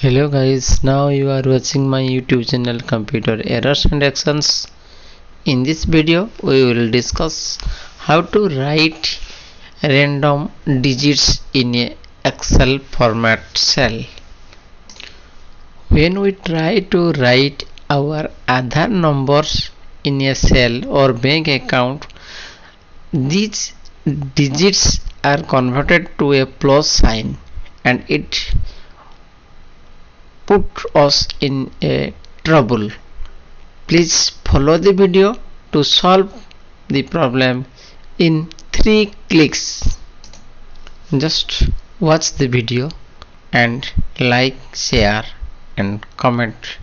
hello guys now you are watching my youtube channel computer errors and actions. In this video we will discuss how to write random digits in a excel format cell. When we try to write our Aadhaar numbers in a cell or bank account these digits are converted to a plus sign and it put us in a trouble. Please follow the video to solve the problem in three clicks. Just watch the video and like share and comment